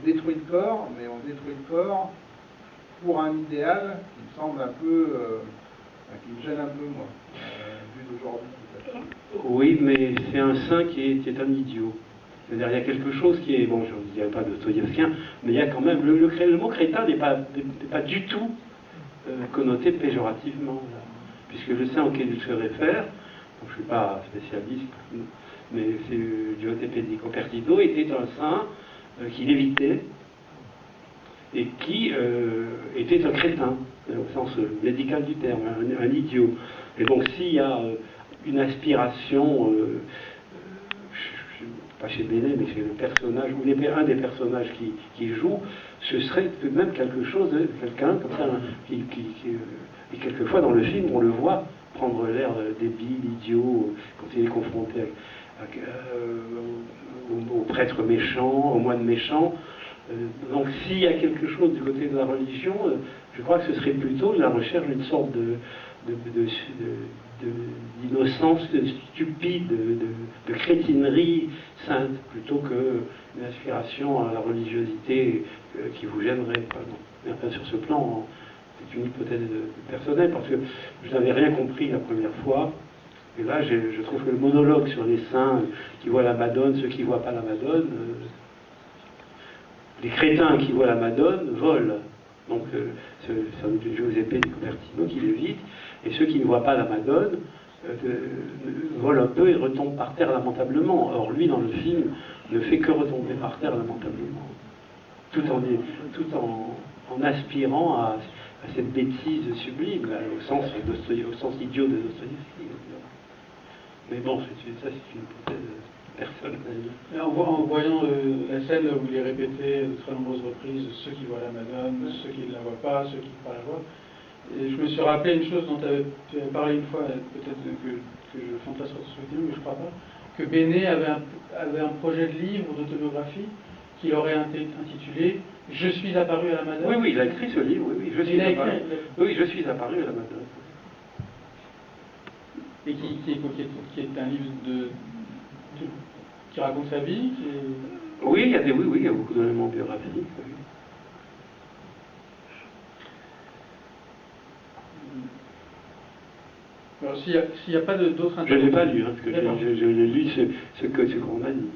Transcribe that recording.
on détruit le corps, mais on détruit le corps pour un idéal qui me semble un peu, euh, qui me gêne un peu moi, euh, vu d'aujourd'hui. Oui, mais c'est un saint qui est, un idiot. C'est-à-dire, il y a quelque chose qui est, bon, je ne dirais pas dostoïevskien, mais il y a quand même, le, mot crétin n'est pas, du tout euh, connoté péjorativement, là. puisque le saint auquel il se réfère, je ne suis pas spécialiste, mais c'est Giuseppe di était un saint euh, qui lévitait et qui euh, était un crétin, euh, au sens médical du terme, un, idiot. Et donc s'il y a une je- pas chez Bénet, mais chez le personnage, ou un des personnages qui, joue, ce serait tout de même quelque chose, quelqu'un comme ça, qui, et quelquefois dans le film, on le voit prendre l'air débile, idiot, quand il est confronté au prêtre méchant, au moine méchant. Euh, donc s'il y a quelque chose du côté de la religion, euh, je crois que ce serait plutôt la recherche d'une sorte d'innocence stupide, de, de- crétinerie sainte, plutôt qu'une aspiration à la religiosité euh, qui vous gênerait. Mais enfin, sur ce plan, c'est une hypothèse personnelle, parce que je n'avais rien compris la première fois. Et là, je, trouve que le monologue sur les saints qui voient la Madone, ceux qui ne voient pas la Madone, euh, les crétins qui voient la Madone volent. Donc, euh, c'est doute Giuseppe di Copertino qui l'évite, et ceux qui ne voient pas la Madone euh, volent un peu et retombent par terre lamentablement. Or, lui, dans le film, ne fait que retomber par terre lamentablement, tout en, aspirant à, cette bêtise sublime, au sens idiot de Dostoïevski. Mais bon, c'est- ça, c'est une hypothèse personnelle. Et en, vo- en voyant euh, la scène où il est répété de très nombreuses reprises, ceux qui voient la Madone, ceux qui ne la voient pas, ceux qui ne pas la voient, et je me suis rappelé une chose dont tu avais, tu avais parlé une fois, euh, peut-être que, que je fantasme sur ce souvenir, mais je crois pas, que Bénet avait un, avait un projet de livre d'autobiographie qu'il aurait intitulé Je suis apparu à la Madone. Oui, oui, il a écrit ce livre, oui, oui, je suis apparu. Oui, je suis apparu à la Madone. Et qui, qui, est, qui, un livre de, de- qui raconte sa vie, qui est- Oui, il y a des, oui, oui, il y a beaucoup d'éléments biographiques. oui. Alors, s'il n'y a, a pas d'autres Je ne l'ai pas lu, hein, parce que je, je- je l'ai lu ce, ce que- ce qu'on m'a dit.